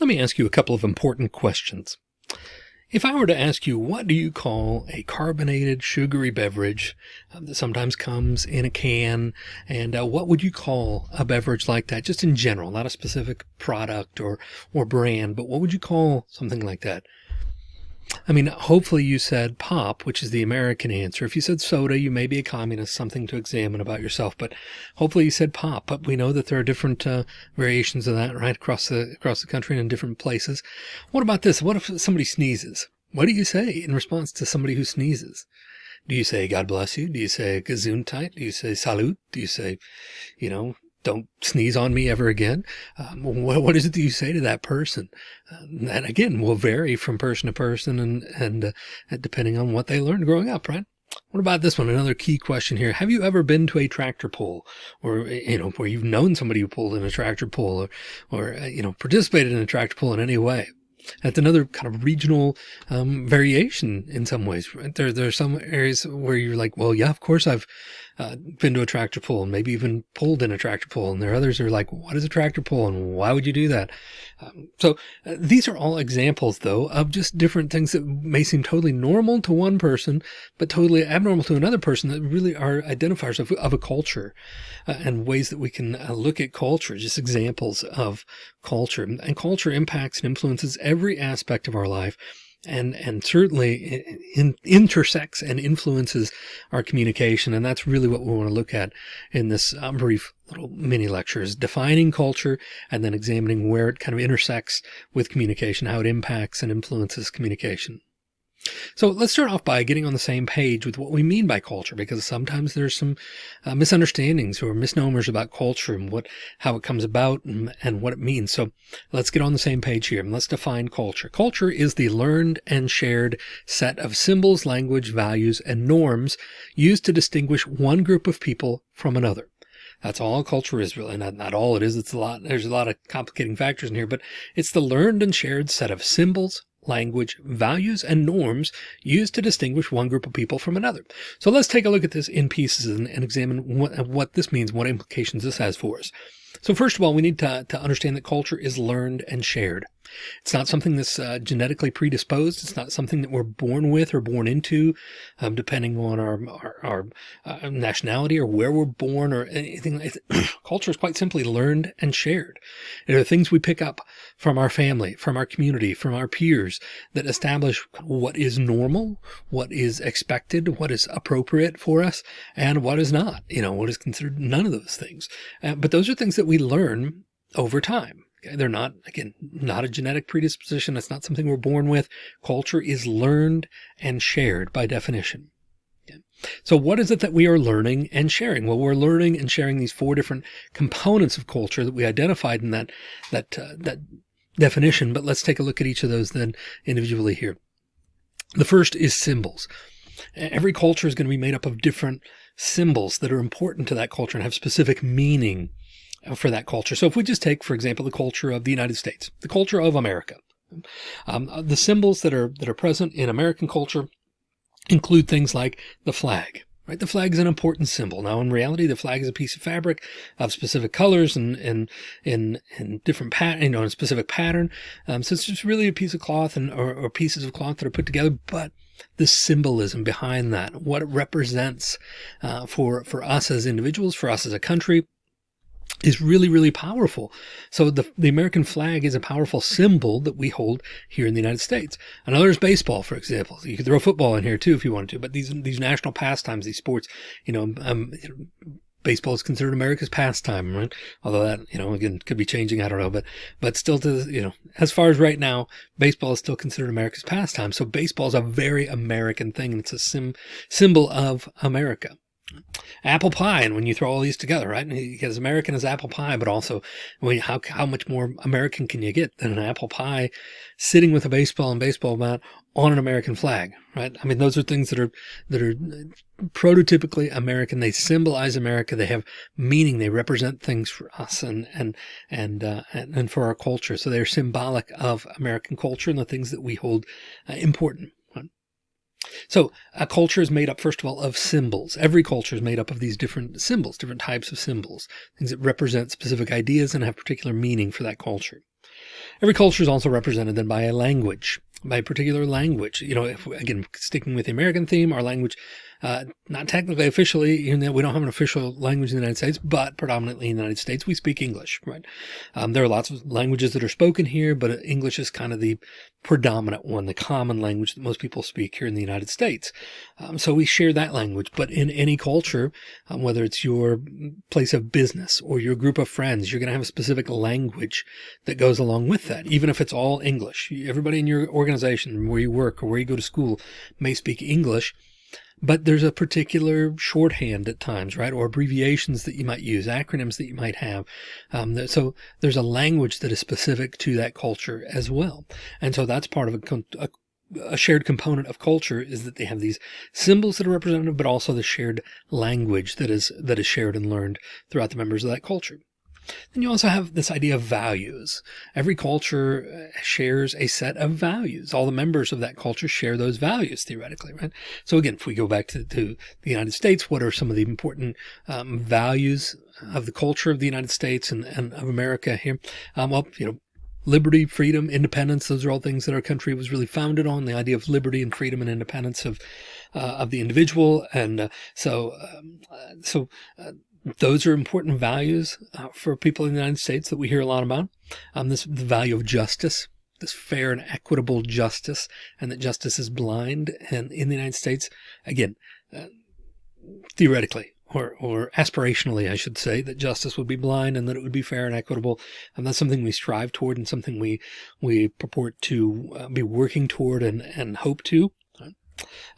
Let me ask you a couple of important questions. If I were to ask you, what do you call a carbonated sugary beverage um, that sometimes comes in a can? And uh, what would you call a beverage like that? Just in general, not a specific product or, or brand, but what would you call something like that? I mean, hopefully you said pop, which is the American answer. If you said soda, you may be a communist, something to examine about yourself, but hopefully you said pop. But we know that there are different uh, variations of that right across the, across the country and in different places. What about this? What if somebody sneezes? What do you say in response to somebody who sneezes? Do you say, God bless you? Do you say gesundheit? Do you say salute? Do you say, you know, don't sneeze on me ever again. Um, what, what is it that you say to that person? Uh, and again, will vary from person to person and, and uh, depending on what they learned growing up, right? What about this one? Another key question here. Have you ever been to a tractor pull or, you know, where you've known somebody who pulled in a tractor pull or, or, uh, you know, participated in a tractor pull in any way? That's another kind of regional um, variation in some ways. Right? There, there are some areas where you're like, well, yeah, of course I've uh, been to a tractor pull and maybe even pulled in a tractor pull. And there are others who are like, what is a tractor pull and why would you do that? Um, so uh, these are all examples though of just different things that may seem totally normal to one person, but totally abnormal to another person that really are identifiers of, of a culture uh, and ways that we can uh, look at culture, just examples of culture and culture impacts and influences every aspect of our life and and certainly in, intersects and influences our communication. And that's really what we want to look at in this um, brief little mini lecture is defining culture and then examining where it kind of intersects with communication, how it impacts and influences communication. So let's start off by getting on the same page with what we mean by culture, because sometimes there's some uh, misunderstandings or misnomers about culture and what, how it comes about and, and what it means. So let's get on the same page here and let's define culture. Culture is the learned and shared set of symbols, language, values, and norms used to distinguish one group of people from another. That's all culture is really not, not all it is. It's a lot. There's a lot of complicating factors in here, but it's the learned and shared set of symbols, language, values, and norms used to distinguish one group of people from another. So let's take a look at this in pieces and, and examine what, what this means, what implications this has for us. So first of all, we need to, to understand that culture is learned and shared. It's not something that's uh, genetically predisposed. It's not something that we're born with or born into, um, depending on our, our, our uh, nationality or where we're born or anything. Culture is quite simply learned and shared. It are things we pick up from our family, from our community, from our peers that establish what is normal, what is expected, what is appropriate for us, and what is not, you know, what is considered none of those things. Uh, but those are things that we learn over time. They're not, again, not a genetic predisposition. It's not something we're born with. Culture is learned and shared by definition. So what is it that we are learning and sharing? Well, we're learning and sharing these four different components of culture that we identified in that, that, uh, that definition. But let's take a look at each of those then individually here. The first is symbols. Every culture is going to be made up of different symbols that are important to that culture and have specific meaning for that culture. So if we just take, for example, the culture of the United States, the culture of America, um, the symbols that are, that are present in American culture include things like the flag, right? The flag is an important symbol. Now, in reality, the flag is a piece of fabric of specific colors and, and, in, in different pattern, you know, in a specific pattern. Um, so it's just really a piece of cloth and, or, or pieces of cloth that are put together, but the symbolism behind that, what it represents, uh, for, for us as individuals, for us as a country, is really, really powerful. So the, the American flag is a powerful symbol that we hold here in the United States. Another is baseball, for example. You could throw football in here too, if you wanted to, but these, these national pastimes, these sports, you know, um, baseball is considered America's pastime, right? Although that, you know, again, could be changing. I don't know, but, but still to, you know, as far as right now, baseball is still considered America's pastime. So baseball is a very American thing. And it's a sim, symbol of America apple pie. And when you throw all these together, right? As American as apple pie, but also I mean, how, how much more American can you get than an apple pie sitting with a baseball and baseball bat on an American flag, right? I mean, those are things that are, that are prototypically American. They symbolize America. They have meaning. They represent things for us and, and, and, uh, and, and for our culture. So they're symbolic of American culture and the things that we hold uh, important. So a culture is made up, first of all, of symbols. Every culture is made up of these different symbols, different types of symbols, things that represent specific ideas and have particular meaning for that culture. Every culture is also represented then by a language, by a particular language. You know, if, again, sticking with the American theme, our language uh, not technically officially, even though we don't have an official language in the United States, but predominantly in the United States, we speak English, right? Um, there are lots of languages that are spoken here, but English is kind of the predominant one, the common language that most people speak here in the United States. Um, so we share that language, but in any culture, um, whether it's your place of business or your group of friends, you're going to have a specific language that goes along with that, even if it's all English. Everybody in your organization, where you work or where you go to school may speak English but there's a particular shorthand at times, right? Or abbreviations that you might use, acronyms that you might have. Um, so there's a language that is specific to that culture as well. And so that's part of a, a a shared component of culture is that they have these symbols that are representative, but also the shared language that is that is shared and learned throughout the members of that culture. Then you also have this idea of values. Every culture uh, shares a set of values. All the members of that culture share those values theoretically, right? So again, if we go back to, to the United States, what are some of the important um, values of the culture of the United States and, and of America here? Um, well, you know, liberty, freedom, independence. Those are all things that our country was really founded on. The idea of liberty and freedom and independence of uh, of the individual. And uh, so, um, uh, so uh, those are important values uh, for people in the United States that we hear a lot about. Um, this the value of justice, this fair and equitable justice, and that justice is blind. And in the United States, again, uh, theoretically or, or aspirationally, I should say, that justice would be blind and that it would be fair and equitable. And that's something we strive toward and something we we purport to uh, be working toward and, and hope to.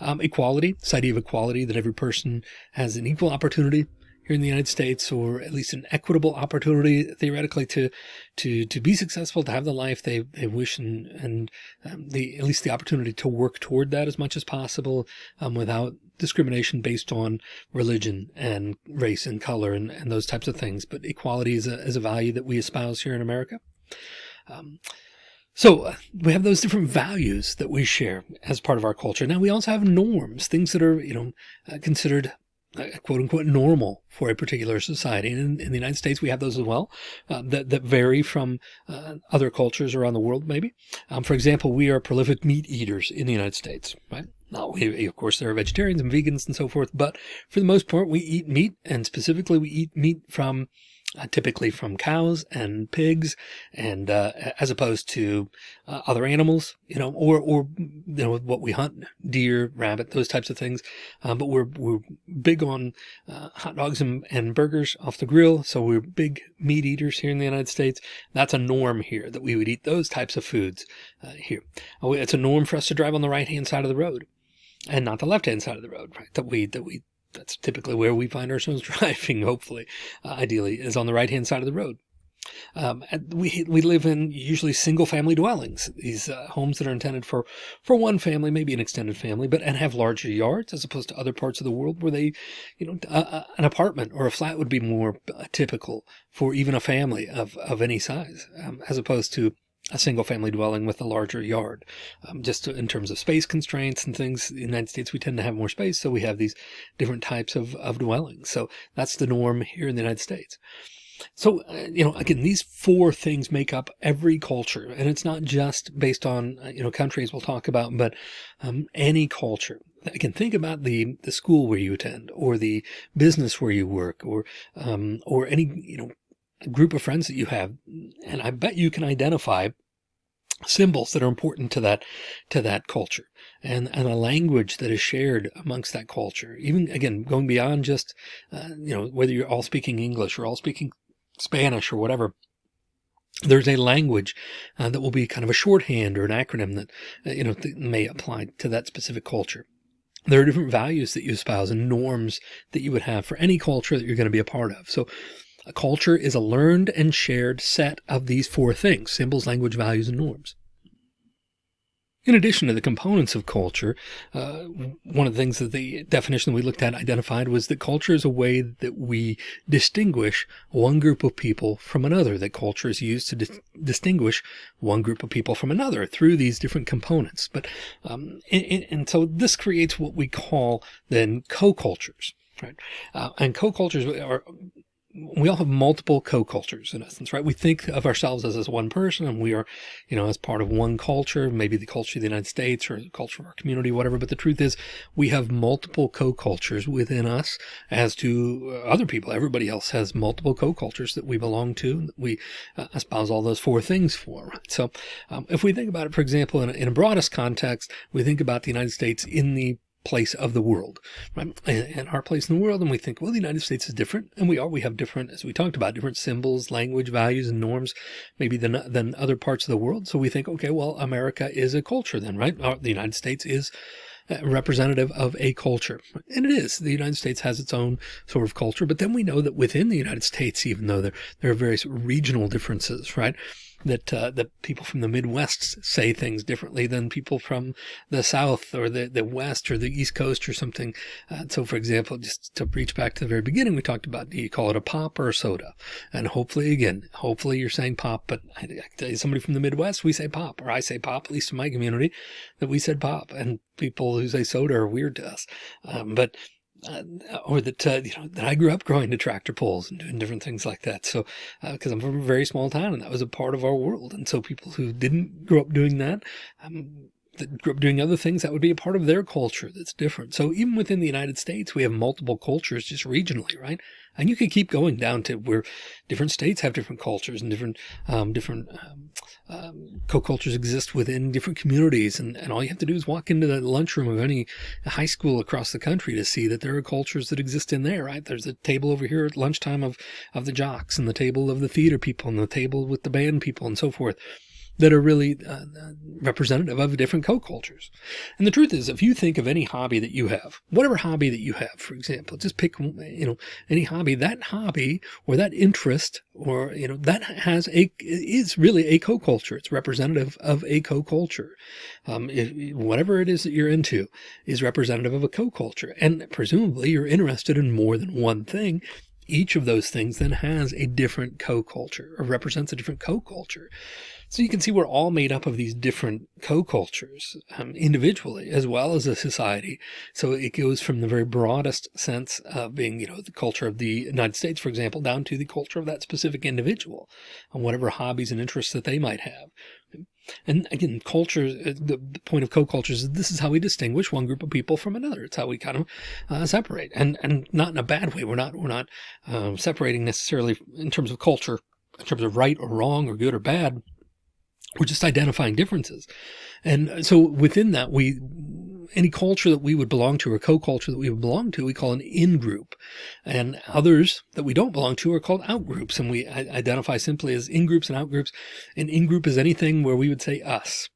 Um, equality, this idea of equality that every person has an equal opportunity here in the United States, or at least an equitable opportunity theoretically to to to be successful, to have the life they they wish, and and um, the at least the opportunity to work toward that as much as possible um, without discrimination based on religion and race and color and, and those types of things. But equality is a is a value that we espouse here in America. Um, so uh, we have those different values that we share as part of our culture. Now we also have norms, things that are, you know, uh, considered quote unquote normal for a particular society. And in, in the United States, we have those as well uh, that, that vary from uh, other cultures around the world, maybe. Um, for example, we are prolific meat eaters in the United States, right? Now, we, of course, there are vegetarians and vegans and so forth, but for the most part, we eat meat and specifically we eat meat from uh, typically from cows and pigs and uh, as opposed to uh, other animals you know or or you know what we hunt deer rabbit those types of things. Uh, but we're we're big on uh, hot dogs and, and burgers off the grill. So we're big meat eaters here in the United States. That's a norm here that we would eat those types of foods uh, here. It's a norm for us to drive on the right hand side of the road and not the left hand side of the road right that we that we that's typically where we find ourselves driving, hopefully, uh, ideally, is on the right hand side of the road. Um, we we live in usually single family dwellings, these uh, homes that are intended for for one family, maybe an extended family, but and have larger yards as opposed to other parts of the world where they, you know, uh, an apartment or a flat would be more uh, typical for even a family of of any size, um, as opposed to a single family dwelling with a larger yard. Um, just in terms of space constraints and things, in the United States, we tend to have more space. So we have these different types of, of dwellings. So that's the norm here in the United States. So, uh, you know, again, these four things make up every culture and it's not just based on, uh, you know, countries we'll talk about, but um, any culture. Again, think about the, the school where you attend or the business where you work or, um, or any, you know, group of friends that you have. And I bet you can identify symbols that are important to that to that culture and and a language that is shared amongst that culture even again going beyond just uh, you know whether you're all speaking english or all speaking spanish or whatever there's a language uh, that will be kind of a shorthand or an acronym that uh, you know that may apply to that specific culture there are different values that you espouse and norms that you would have for any culture that you're going to be a part of so a culture is a learned and shared set of these four things, symbols, language, values, and norms. In addition to the components of culture, uh, one of the things that the definition that we looked at identified was that culture is a way that we distinguish one group of people from another, that culture is used to dis distinguish one group of people from another through these different components. But, um, and, and so this creates what we call then co-cultures, right? Uh, and co-cultures are we all have multiple co-cultures in essence, right? We think of ourselves as, as one person and we are, you know, as part of one culture, maybe the culture of the United States or the culture of our community, whatever. But the truth is we have multiple co-cultures within us as to uh, other people. Everybody else has multiple co-cultures that we belong to, that we uh, espouse all those four things for. Right? So um, if we think about it, for example, in a, in a broadest context, we think about the United States in the place of the world, right? And, our place in the world. And we think, well, the United States is different. And we are, we have different, as we talked about, different symbols, language, values, and norms, maybe than, than other parts of the world. So we think, okay, well, America is a culture then, right? the United States is uh, representative of a culture. And it is. The United States has its own sort of culture. But then we know that within the United States, even though there, there are various regional differences, right? That uh, that people from the Midwest say things differently than people from the South or the, the West or the East Coast or something. Uh, so, for example, just to reach back to the very beginning, we talked about do you call it a pop or a soda? And hopefully, again, hopefully you're saying pop, but I, I tell you, somebody from the Midwest, we say pop, or I say pop, at least in my community, that we said pop, and people who say soda are weird to us. Um, but uh, or that, uh, you know, that I grew up growing to tractor pulls and doing different things like that. So, uh, cause I'm from a very small town and that was a part of our world. And so people who didn't grow up doing that, um, that grew up doing other things, that would be a part of their culture that's different. So even within the United States, we have multiple cultures just regionally, right? And you could keep going down to where different states have different cultures and different, um, different, um, um, co-cultures exist within different communities. And, and all you have to do is walk into the lunchroom of any high school across the country to see that there are cultures that exist in there, right? There's a table over here at lunchtime of, of the jocks and the table of the theater people and the table with the band people and so forth that are really uh, representative of different co-cultures. And the truth is, if you think of any hobby that you have, whatever hobby that you have, for example, just pick, you know, any hobby, that hobby or that interest or, you know, that has a, is really a co-culture. It's representative of a co-culture. Um, if, whatever it is that you're into is representative of a co-culture. And presumably you're interested in more than one thing each of those things then has a different co-culture or represents a different co-culture. So you can see we're all made up of these different co-cultures um, individually as well as a society. So it goes from the very broadest sense of being, you know, the culture of the United States, for example, down to the culture of that specific individual and whatever hobbies and interests that they might have. And again, culture, uh, the, point of co-cultures is this is how we distinguish one group of people from another. It's how we kind of uh, separate and, and not in a bad way. We're not, we're not um, separating necessarily in terms of culture, in terms of right or wrong or good or bad we're just identifying differences. And so within that, we, any culture that we would belong to or co-culture that we would belong to, we call an in-group and others that we don't belong to are called out-groups. And we identify simply as in-groups and out-groups. An in-group is anything where we would say us.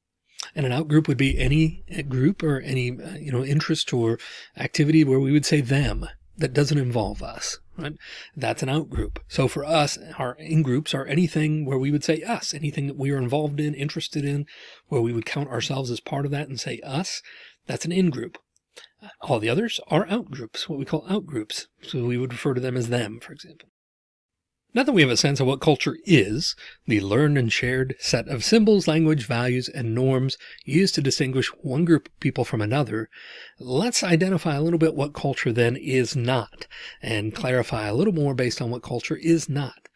And an out-group would be any group or any, uh, you know, interest or activity where we would say them that doesn't involve us, right? That's an out group. So for us, our in groups are anything where we would say us, anything that we are involved in, interested in, where we would count ourselves as part of that and say us, that's an in group. All the others are out groups, what we call out groups. So we would refer to them as them, for example. Now that we have a sense of what culture is, the learned and shared set of symbols, language, values, and norms used to distinguish one group of people from another, let's identify a little bit what culture then is not and clarify a little more based on what culture is not.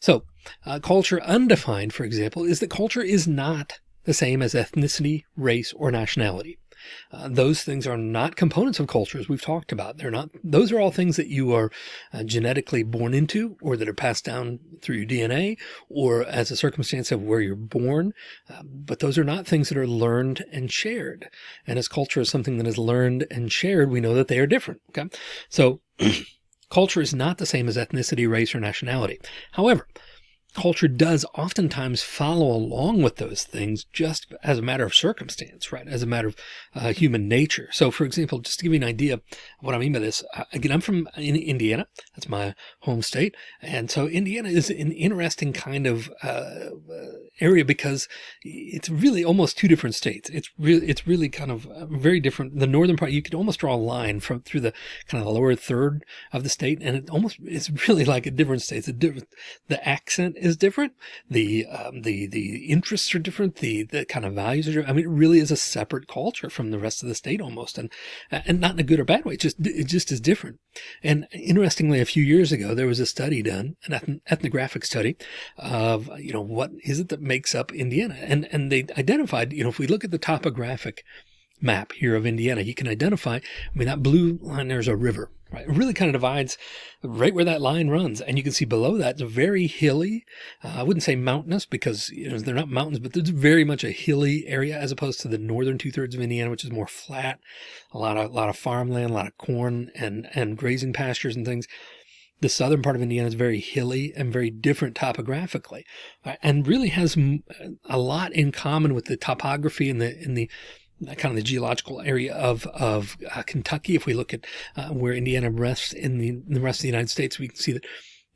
So uh, culture undefined, for example, is that culture is not the same as ethnicity, race, or nationality. Uh, those things are not components of cultures we've talked about. They're not, those are all things that you are uh, genetically born into or that are passed down through your DNA or as a circumstance of where you're born. Uh, but those are not things that are learned and shared. And as culture is something that is learned and shared, we know that they are different. Okay. So culture is not the same as ethnicity, race, or nationality. However, culture does oftentimes follow along with those things just as a matter of circumstance, right? As a matter of uh, human nature. So for example, just to give you an idea of what I mean by this, uh, again, I'm from Indiana. That's my home state. And so Indiana is an interesting kind of uh, area because it's really almost two different states. It's really, it's really kind of uh, very different. The northern part, you could almost draw a line from through the kind of the lower third of the state. And it almost, it's really like a different state. It's a different, the accent is different. The, um, the, the interests are different. The, the kind of values are, different. I mean, it really is a separate culture from the rest of the state almost. And, and not in a good or bad way. It just, it just is different. And interestingly, a few years ago, there was a study done, an ethnographic study of, you know, what is it that makes up Indiana? And, and they identified, you know, if we look at the topographic map here of Indiana, you can identify, I mean, that blue line, there's a river, right? It really kind of divides right where that line runs. And you can see below that, it's very hilly. Uh, I wouldn't say mountainous because you know, they're not mountains, but there's very much a hilly area as opposed to the northern two thirds of Indiana, which is more flat, a lot of, a lot of farmland, a lot of corn and, and grazing pastures and things. The southern part of Indiana is very hilly and very different topographically uh, and really has a lot in common with the topography and the, in the, kind of the geological area of of uh, Kentucky. If we look at uh, where Indiana rests in the, in the rest of the United States, we can see that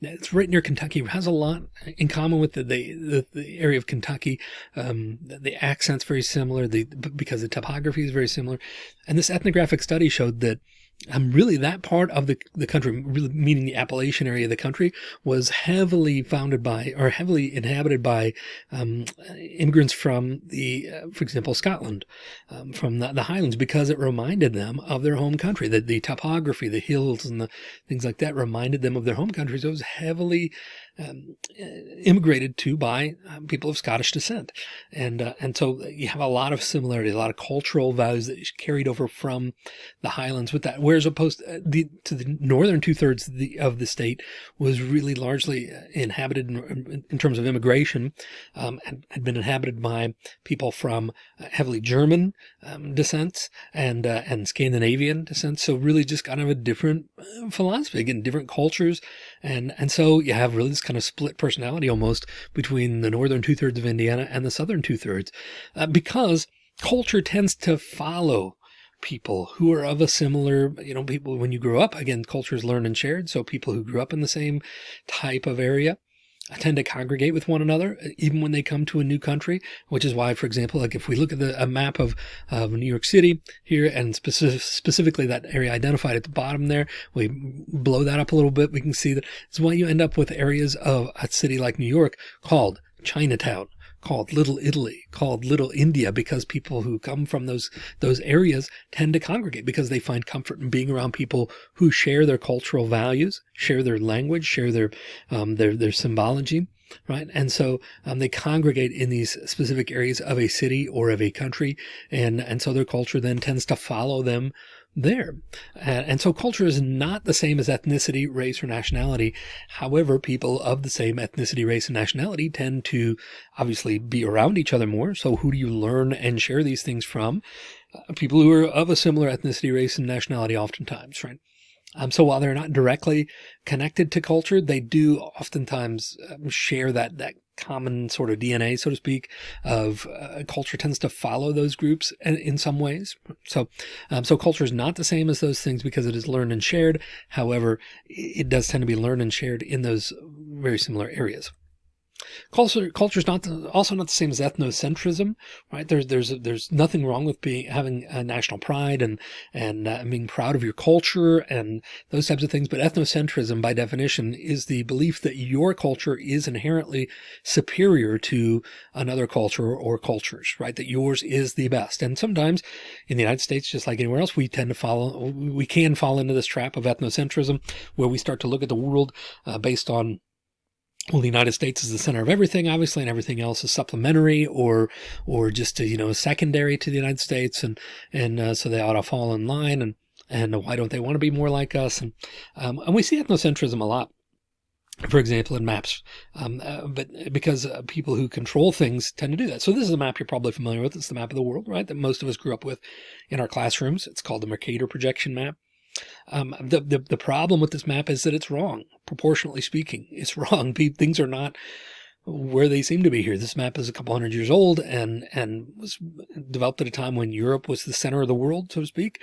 it's right near Kentucky. It has a lot in common with the the, the area of Kentucky. Um, the, the accent's very similar. The because the topography is very similar, and this ethnographic study showed that um, really that part of the, the country, really meaning the Appalachian area of the country, was heavily founded by or heavily inhabited by um, immigrants from the, uh, for example, Scotland, um, from the, the, Highlands, because it reminded them of their home country. The, the topography, the hills and the things like that reminded them of their home country. So it was heavily um, immigrated to by um, people of Scottish descent. And, uh, and so you have a lot of similarities, a lot of cultural values that carried over from the Highlands with that. Whereas opposed uh, the, to the northern two thirds of the, of the state was really largely uh, inhabited in, in terms of immigration, um, and had been inhabited by people from uh, heavily German um, descents and, uh, and Scandinavian descent. So really just kind of a different philosophy, again, different cultures. And, and so you have really this kind of split personality almost between the northern two thirds of Indiana and the southern two thirds, uh, because culture tends to follow people who are of a similar, you know, people when you grow up, again, cultures learned and shared. So people who grew up in the same type of area tend to congregate with one another, uh, even when they come to a new country, which is why, for example, like if we look at the, a map of, of New York City here and specific, specifically that area identified at the bottom there, we blow that up a little bit. We can see that it's why you end up with areas of a city like New York called Chinatown called Little Italy, called Little India, because people who come from those, those areas tend to congregate because they find comfort in being around people who share their cultural values, share their language, share their, um, their, their symbology right? And so um, they congregate in these specific areas of a city or of a country. And, and so their culture then tends to follow them there. and so culture is not the same as ethnicity, race, or nationality. However, people of the same ethnicity, race, and nationality tend to obviously be around each other more. So who do you learn and share these things from? Uh, people who are of a similar ethnicity, race, and nationality oftentimes, right? Um, so while they're not directly connected to culture, they do oftentimes um, share that, that common sort of DNA, so to speak, of uh, culture tends to follow those groups in, in some ways. So, um, so culture is not the same as those things because it is learned and shared. However, it does tend to be learned and shared in those very similar areas. Culture, culture is not the, also not the same as ethnocentrism, right? There's there's there's nothing wrong with being having a national pride and and uh, being proud of your culture and those types of things. But ethnocentrism, by definition, is the belief that your culture is inherently superior to another culture or cultures, right? That yours is the best. And sometimes in the United States, just like anywhere else, we tend to follow, we can fall into this trap of ethnocentrism, where we start to look at the world uh, based on well, the United States is the center of everything, obviously, and everything else is supplementary or, or just, you know, secondary to the United States. And, and, uh, so they ought to fall in line and, and why don't they want to be more like us? And, um, and we see ethnocentrism a lot. For example, in maps, um, uh, but because uh, people who control things tend to do that. So this is a map you're probably familiar with. It's the map of the world, right? That most of us grew up with in our classrooms. It's called the Mercator projection map. Um, the, the, the problem with this map is that it's wrong, proportionally speaking. It's wrong. Things are not where they seem to be here. This map is a couple hundred years old and, and was developed at a time when Europe was the center of the world, so to speak.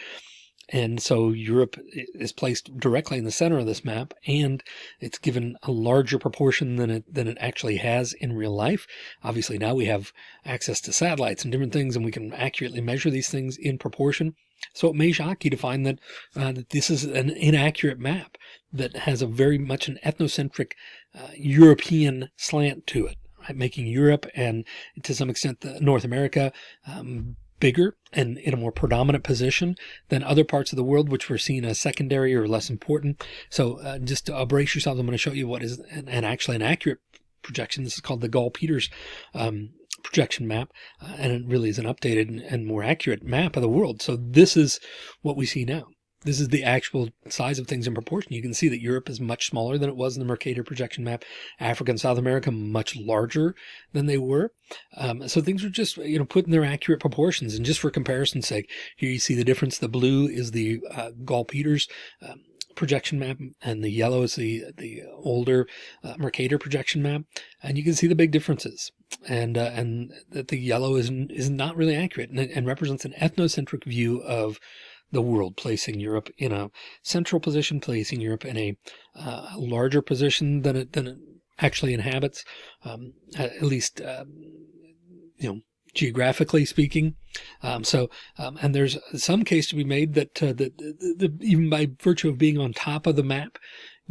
And so Europe is placed directly in the center of this map and it's given a larger proportion than it, than it actually has in real life. Obviously now we have access to satellites and different things and we can accurately measure these things in proportion. So it may shock you to find that, uh, that this is an inaccurate map that has a very much an ethnocentric uh, European slant to it, right? making Europe and to some extent North America um, bigger and in a more predominant position than other parts of the world, which were seen as secondary or less important. So uh, just to brace yourselves, I'm going to show you what is an, an actually an accurate projection. This is called the Gall-Peters um, projection map, uh, and it really is an updated and, and more accurate map of the world. So this is what we see now. This is the actual size of things in proportion. You can see that Europe is much smaller than it was in the Mercator projection map. Africa and South America much larger than they were. Um, so things are just, you know, put in their accurate proportions. And just for comparison's sake, here you see the difference. The blue is the uh, Gall-Peters um, projection map and the yellow is the the older uh, Mercator projection map and you can see the big differences. And uh, and that the yellow is is not really accurate and, and represents an ethnocentric view of the world, placing Europe in a central position, placing Europe in a uh, larger position than it, than it actually inhabits, um, at least, um, you know, geographically speaking. Um, so, um, and there's some case to be made that, uh, that the, even by virtue of being on top of the map,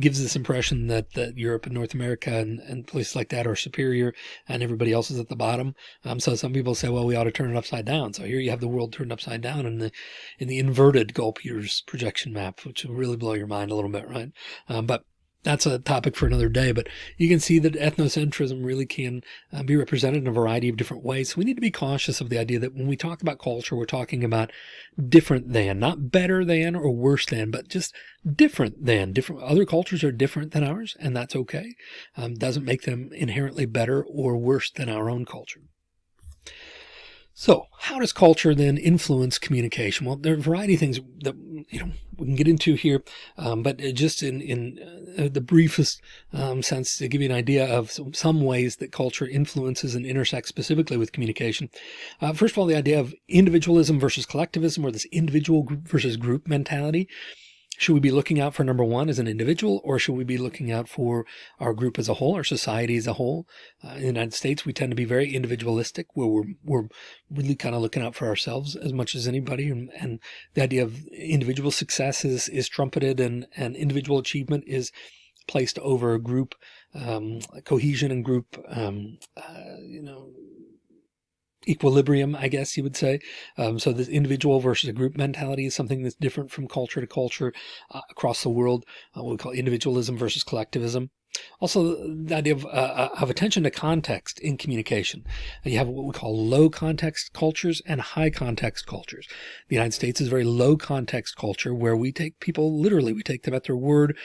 gives this impression that, that Europe and North America and, and places like that are superior and everybody else is at the bottom. Um, so some people say, well, we ought to turn it upside down. So here you have the world turned upside down in the, in the inverted Gall-Peters projection map, which will really blow your mind a little bit, right? Um, but that's a topic for another day, but you can see that ethnocentrism really can uh, be represented in a variety of different ways. So we need to be cautious of the idea that when we talk about culture, we're talking about different than, not better than or worse than, but just different than. Different other cultures are different than ours, and that's okay. Um, doesn't make them inherently better or worse than our own culture. So how does culture then influence communication? Well, there are a variety of things that, you know, we can get into here, um, but just in, in uh, the briefest um, sense to give you an idea of some, some, ways that culture influences and intersects specifically with communication. Uh, first of all, the idea of individualism versus collectivism or this individual versus group mentality. Should we be looking out for number one as an individual, or should we be looking out for our group as a whole, our society as a whole? Uh, in the United States, we tend to be very individualistic, where we're, we're really kind of looking out for ourselves as much as anybody. And, and the idea of individual success is, is trumpeted and, and individual achievement is placed over group um, cohesion and group, um, uh, you know, equilibrium, I guess you would say. Um, so this individual versus a group mentality is something that's different from culture to culture uh, across the world. Uh, what we call individualism versus collectivism. Also, the idea of, uh, uh of attention to context in communication. You have what we call low context cultures and high context cultures. The United States is a very low context culture where we take people literally, we take them at their word.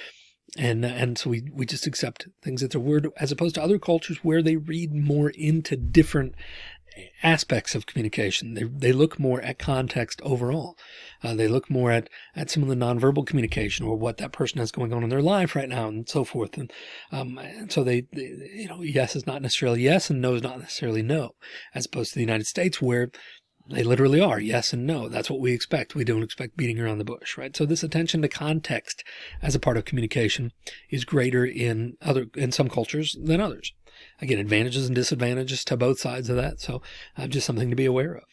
And, and so we, we just accept things at their word as opposed to other cultures where they read more into different aspects of communication. They, they look more at context overall. Uh, they look more at, at some of the nonverbal communication or what that person has going on in their life right now and so forth. And, um, and so they, they, you know, yes is not necessarily yes and no is not necessarily no, as opposed to the United States where they literally are yes and no. That's what we expect. We don't expect beating around the bush, right? So this attention to context as a part of communication is greater in other, in some cultures than others. Again, advantages and disadvantages to both sides of that. So uh, just something to be aware of.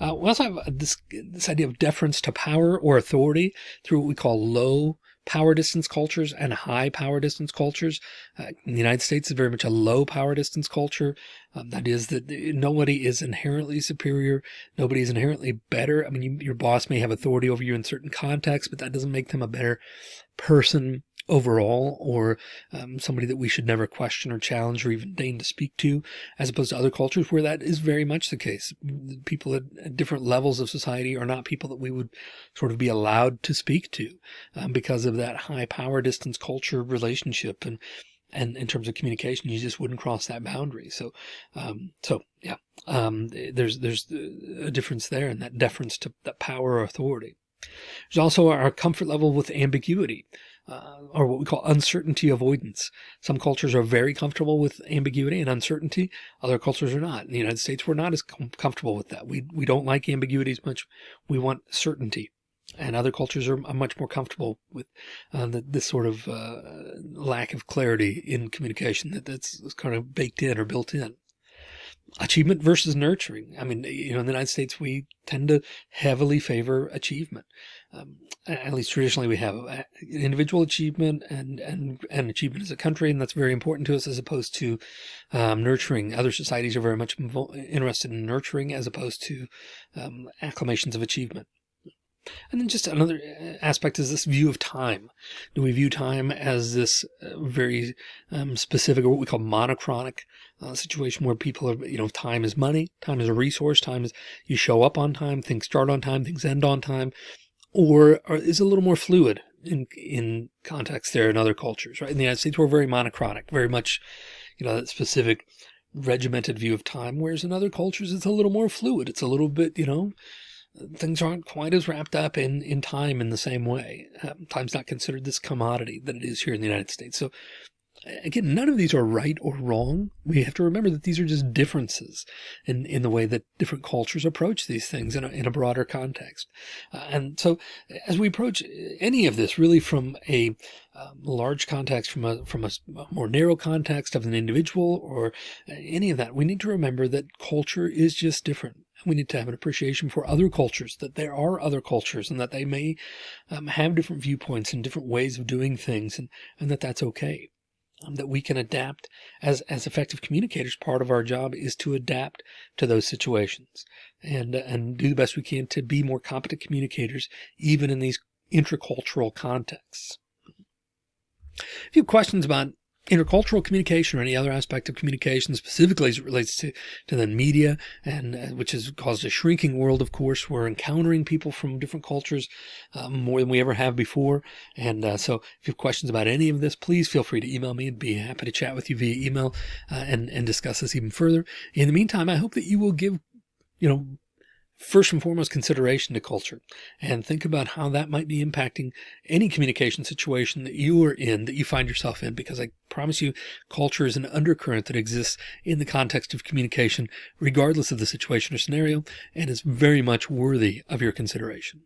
Uh, we also have this, this idea of deference to power or authority through what we call low power distance cultures and high power distance cultures. Uh, the United States is very much a low power distance culture. Um, that is that nobody is inherently superior. Nobody is inherently better. I mean, you, your boss may have authority over you in certain contexts, but that doesn't make them a better person overall or um, somebody that we should never question or challenge or even deign to speak to as opposed to other cultures where that is very much the case people at different levels of society are not people that we would sort of be allowed to speak to um, because of that high power distance culture relationship and and in terms of communication, you just wouldn't cross that boundary. So, um, so yeah, um, there's, there's a difference there and that deference to that power or authority. There's also our comfort level with ambiguity uh, or what we call uncertainty avoidance. Some cultures are very comfortable with ambiguity and uncertainty. Other cultures are not. In the United States, we're not as com comfortable with that. We, we don't like ambiguity as much. We want certainty. And other cultures are much more comfortable with uh, the, this sort of uh, lack of clarity in communication that, that's kind of baked in or built in. Achievement versus nurturing. I mean, you know, in the United States, we tend to heavily favor achievement. Um, at least traditionally we have uh, individual achievement and, and, and achievement as a country. And that's very important to us as opposed to um, nurturing. Other societies are very much interested in nurturing as opposed to um, acclamations of achievement. And then just another uh, aspect is this view of time. Do we view time as this uh, very um, specific or what we call monochronic uh, situation where people are, you know, time is money, time is a resource, time is you show up on time, things start on time, things end on time, or, or is a little more fluid in, in context there in other cultures, right? In the United States, we're very monochronic, very much, you know, that specific regimented view of time, whereas in other cultures, it's a little more fluid. It's a little bit, you know, things aren't quite as wrapped up in, in time in the same way. Um, time's not considered this commodity that it is here in the United States. So again, none of these are right or wrong. We have to remember that these are just differences in, in the way that different cultures approach these things in a, in a broader context. Uh, and so as we approach any of this really from a um, large context, from a, from a more narrow context of an individual or any of that, we need to remember that culture is just different we need to have an appreciation for other cultures, that there are other cultures and that they may um, have different viewpoints and different ways of doing things and, and that that's okay. Um, that we can adapt as, as effective communicators. Part of our job is to adapt to those situations and, and do the best we can to be more competent communicators, even in these intercultural contexts. If you have questions about intercultural communication or any other aspect of communication specifically as it relates to, to the media and uh, which has caused a shrinking world. Of course, we're encountering people from different cultures um, more than we ever have before. And uh, so if you have questions about any of this, please feel free to email me and be happy to chat with you via email uh, and, and discuss this even further. In the meantime, I hope that you will give, you know, first and foremost consideration to culture and think about how that might be impacting any communication situation that you are in, that you find yourself in, because I promise you culture is an undercurrent that exists in the context of communication, regardless of the situation or scenario, and is very much worthy of your consideration.